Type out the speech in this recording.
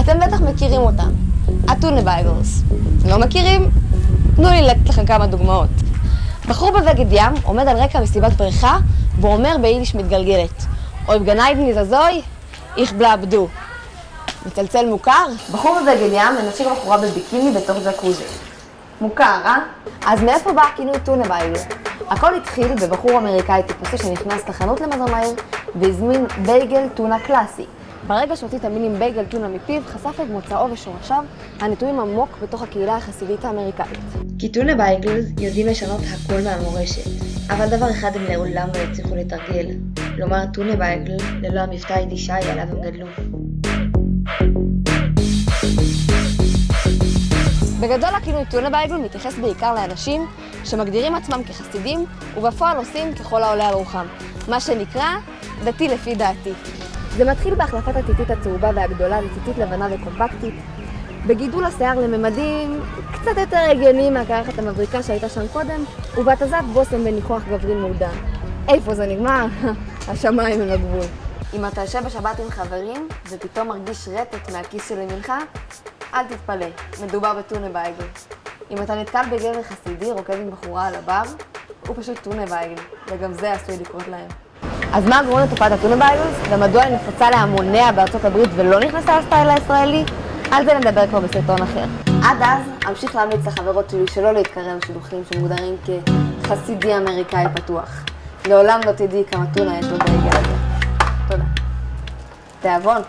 אתם בטח מכירים אותם, ה tuna bagels. לא מכירים? תנו לי לתת לכם כמה דוגמאות. בחור בבגד ים עומד על רקע מסיבת בריכה ואומר ביידיש מתגלגלת אויב גן עדן איז אזוי, איך בלייב דא. מצלצל מוכר? בחור בבגד ים מנשק בחורה בביקיני בתוך ג'קוזי. מוכר, אה? אז מאיפה בא הכינוי טונה בייגל? הכל התחיל בבחור אמריקאי טיפוסי שנכנס לחנות למזון מהיר והזמין בייגל טונה קלאסי. ברגע שהוציא את המילים בייגל טונה מפיו, חשף את מוצאו ושורשיו הנטועים עמוק בתוך הקהילה החסידית האמריקאית. כי tuna bagels יודעים לשנות הכל מהמורשת, אבל דבר אחד הם לעולם לא יצליחו לתרגל, לומר טונה בייגל ללא המבטא היידישאי עליו הם גדלו. בגדול הכינוי בייגל מתייחס בעיקר לאנשים שמגדירים עצמם כחסידים ובפועל עושים ככל העולה על רוחם, מה שנקרא דתי לפי דעתי. זה מתחיל בהחלפת הציצית הצהובה והגדולה לציצית לבנה וקומפקטית, בגידול השיער לממדים קצת יותר הגיוניים מהקרחת המבריקה שהייתה שם קודם, ובהתזת בושם בניחוח גברי מעודן. איפה זה נגמר? השמיים הם הגבול. אם אתה יושב בשבת עם חברים ופתאום מרגיש רטט מהכיס של ימינך, אל תתפלא, מדובר בטונה בייגל. אם אתה נתקל בגבר חסידי רוקד עם בחורה על הבר, הוא פשוט טונה בייגל, וגם זה עשוי לקרות להם. אז מה גורם לתופעת הטונה בייגלס, ומדוע היא נפוצה להמוניה בארצות הברית ולא נכנסה לסטייל הישראלי? על זה נדבר כבר בסרטון אחר. עד אז, אמשיך להמליץ לחברות שלי שלא להתקרב לשידוכים שמוגדרים כחסידי אמריקאי פתוח. לעולם לא תדעי כמה טונה יש בבייגל הזה. תודה. תיאבון.